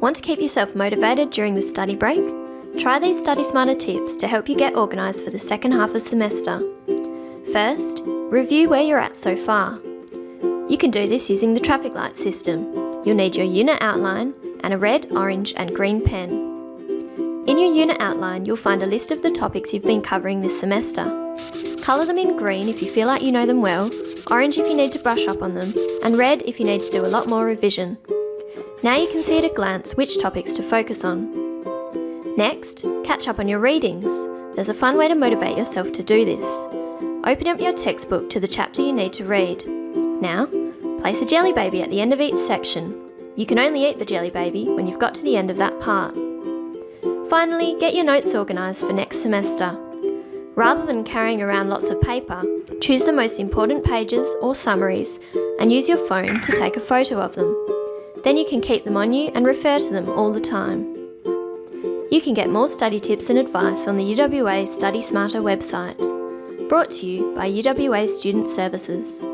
Want to keep yourself motivated during the study break? Try these Study Smarter tips to help you get organised for the second half of semester. First, review where you're at so far. You can do this using the traffic light system. You'll need your unit outline and a red, orange and green pen. In your unit outline, you'll find a list of the topics you've been covering this semester. Colour them in green if you feel like you know them well, orange if you need to brush up on them, and red if you need to do a lot more revision. Now you can see at a glance which topics to focus on. Next, catch up on your readings. There's a fun way to motivate yourself to do this. Open up your textbook to the chapter you need to read. Now, place a jelly baby at the end of each section. You can only eat the jelly baby when you've got to the end of that part. Finally, get your notes organised for next semester. Rather than carrying around lots of paper, choose the most important pages or summaries and use your phone to take a photo of them. Then you can keep them on you and refer to them all the time. You can get more study tips and advice on the UWA Study Smarter website. Brought to you by UWA Student Services.